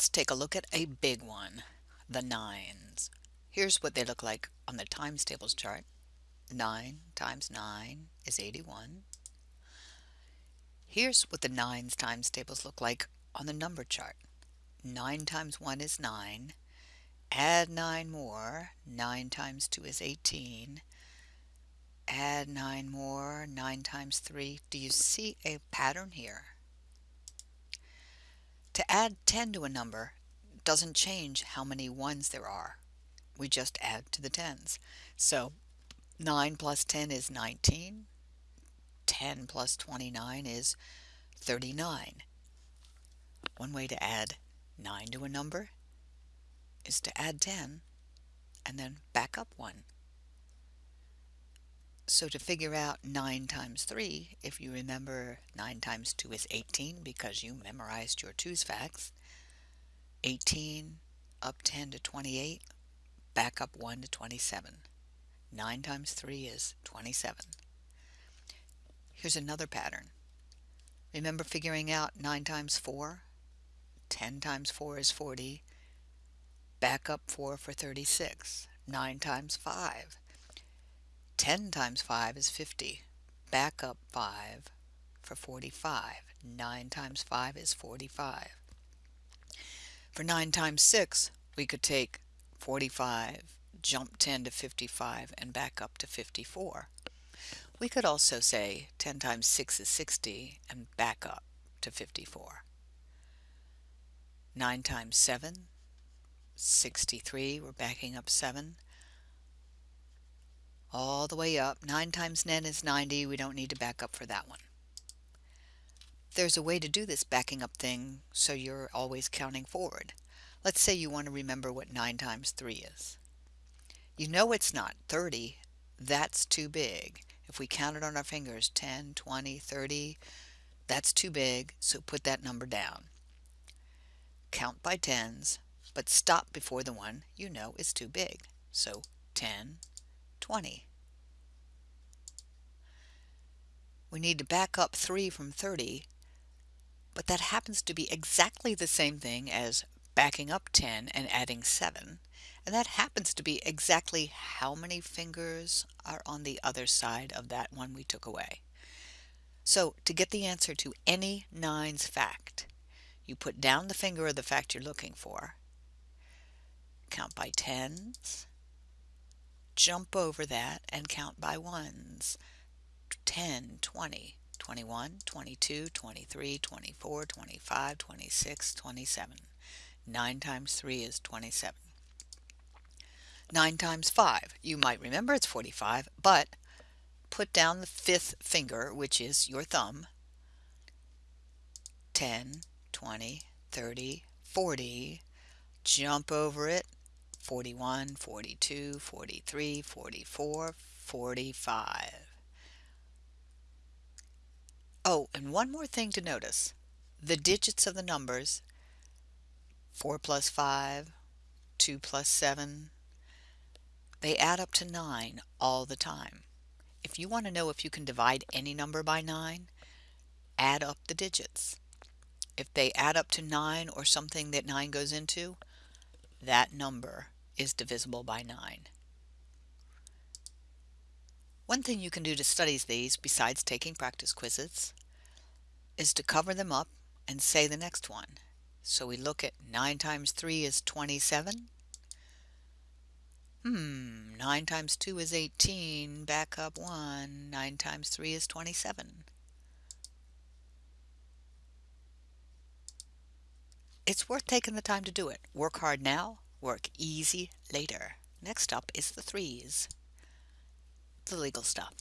Let's take a look at a big one, the nines. Here's what they look like on the times tables chart. 9 times 9 is 81. Here's what the nines times tables look like on the number chart. 9 times 1 is 9. Add 9 more. 9 times 2 is 18. Add 9 more. 9 times 3. Do you see a pattern here? To add 10 to a number doesn't change how many ones there are. We just add to the tens. So 9 plus 10 is 19. 10 plus 29 is 39. One way to add 9 to a number is to add 10 and then back up 1. So to figure out 9 times 3, if you remember 9 times 2 is 18 because you memorized your 2's facts, 18 up 10 to 28, back up 1 to 27. 9 times 3 is 27. Here's another pattern. Remember figuring out 9 times 4? 10 times 4 is 40. Back up 4 for 36. 9 times 5 10 times 5 is 50. Back up 5 for 45. 9 times 5 is 45. For 9 times 6, we could take 45, jump 10 to 55, and back up to 54. We could also say 10 times 6 is 60 and back up to 54. 9 times 7, 63, we're backing up 7 all the way up. 9 times 10 is 90. We don't need to back up for that one. There's a way to do this backing up thing so you're always counting forward. Let's say you want to remember what 9 times 3 is. You know it's not 30. That's too big. If we counted on our fingers 10, 20, 30, that's too big, so put that number down. Count by tens, but stop before the one you know is too big. So 10, 20. We need to back up 3 from 30, but that happens to be exactly the same thing as backing up 10 and adding 7. And that happens to be exactly how many fingers are on the other side of that one we took away. So to get the answer to any nines fact, you put down the finger of the fact you're looking for, count by tens, jump over that and count by ones. 10, 20, 21, 22, 23, 24, 25, 26, 27. 9 times 3 is 27. 9 times 5, you might remember it's 45, but put down the fifth finger, which is your thumb. 10, 20, 30, 40. Jump over it 41, 42, 43, 44, 45. Oh, and one more thing to notice. The digits of the numbers 4 plus 5, 2 plus 7, they add up to 9 all the time. If you want to know if you can divide any number by 9, add up the digits. If they add up to 9 or something that 9 goes into, that number is divisible by 9. One thing you can do to study these, besides taking practice quizzes, is to cover them up and say the next one. So we look at 9 times 3 is 27. Hmm, 9 times 2 is 18. Back up 1. 9 times 3 is 27. It's worth taking the time to do it. Work hard now, Work easy later. Next up is the threes. The legal stuff.